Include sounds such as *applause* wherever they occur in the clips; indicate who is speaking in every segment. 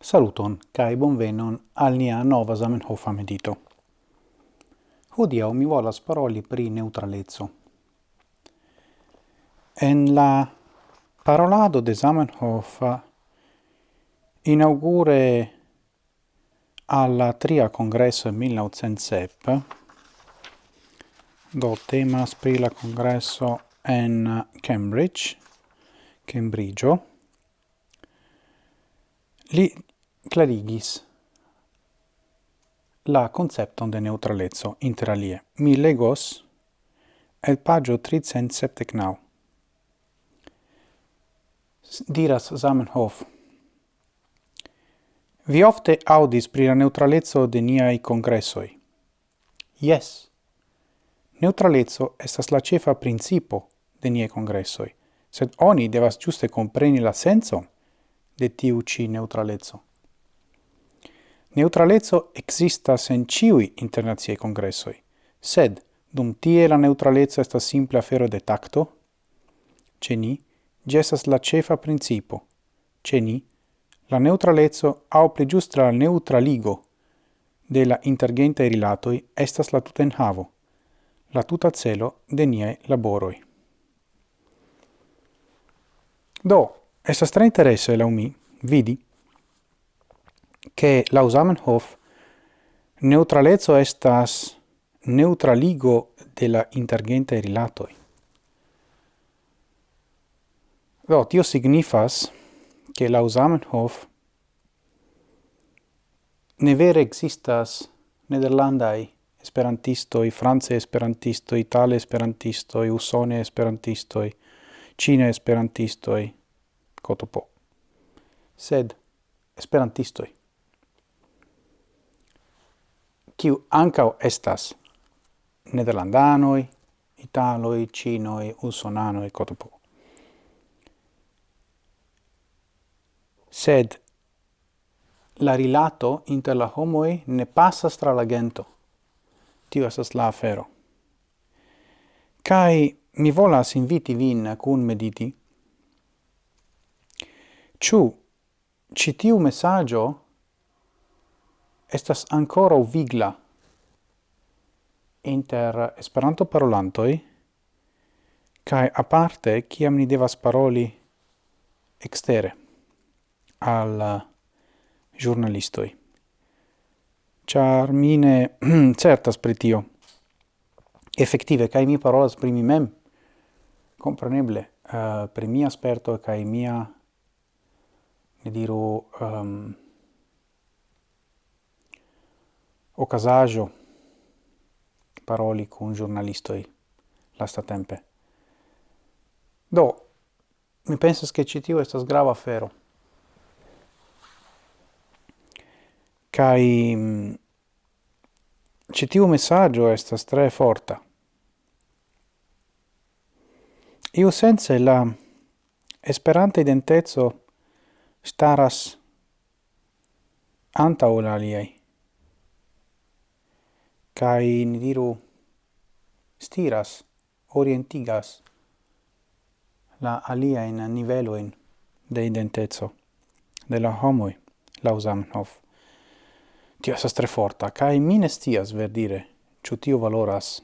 Speaker 1: Saluton kai bonvenon al nia nova Zamenhof medito. Hodiaŭ mi volas paroli pri neutralezzo. En la parolado de Zamenhof inaugure alla tria congresso 1907 do temas pri la congresso en Cambridge, Cambridgeo, Li clarigis la concepton de neutralezzo interalie. Mi legos el pagio 379. Diras Zamenhof. Vi ofte audis pri la neutralezzo de niai congressoi. Yes. Neutralezzo estas la cefa principo de niai congressoi, sed oni devas giuste compreni la senso de tiu ci neutralezzo. Neutralezzo existas en ciui internaziei congressoi, sed dum tie la neutralezzo estas simple afero de tacto, ce ni, gestas la cefa principo, ce ni, la neutralezzo au pli giustra la neutraligo de la intergentae rilatoi estas la tuta enhavo, la tuta celo de niae laboroi. Do, Estas tre interesse, la umi vidi, che la Zamenhof neutralezzo estas neutraligo de la intergente rilatoi. Do, tio signifas che la Zamenhof ne vere existas nederlandai esperantisto i france esperantisto itale i usone esperantisto i cine i Kotopo, sed esperantistoi, kiu ancau estas nederlandanoi, italoi, cinoi, usonanoi, Kotopo. Sed la rilato inter la homoi ne passas tra la gento. Tio estas la afero. Kai mi volas inviti vin cun mediti Ciu citiu messaggio estas ancora vigla inter Esperanto parolantoi kai aparte kiam ni devas paroli extere al uh, giornalistoi. Char mine *clears throat* certas pri tio. Efektive mi parolas pri mi mem, compreneble, uh, per mia sperto kai mia ne diru um, ocasaggio paroli con giornalistoi lasta tempe. Do, mi pensas che citio estas grava fero. Kai mm, citiu messaggio estas tre forta. Io sense la esperante identezzo staras anta la aliai. Kai ni diru stiras, orientigas la aliaen niveloin de identezo de la homoi, lau Zamenhof. Tio esas tre forta, kai minestias ver dire, verdire, ciu tio valoras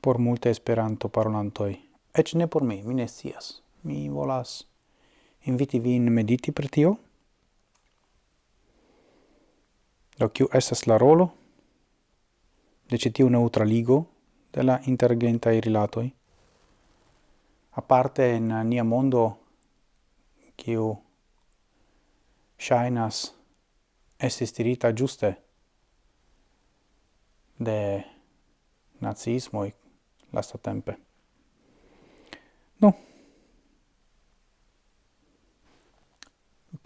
Speaker 1: por multe esperanto parolantoi. Ec ne por mi, mi. Mi volas inviti vin mediti per tio. Do kiu estas la rolo de ĉi tiu neutraligo de la intergentaj rilatoj? Aparte en nia mondo kiu ŝajnas estis tirita ĝuste de naziismoj lastatempe. Nu, no.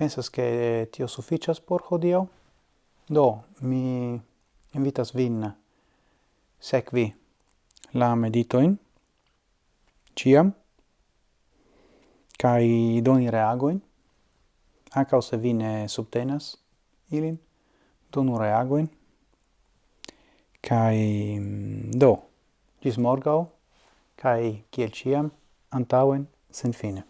Speaker 1: pensas che tio sufficias por hodio. Do, mi invitas vin sekvi la meditoin, ciam, kai doni reagoin, anca se vi ne subtenas ilin, donu reagoin, kai mm, do, gis morgau, kai kiel ciam, antauen, sen fine.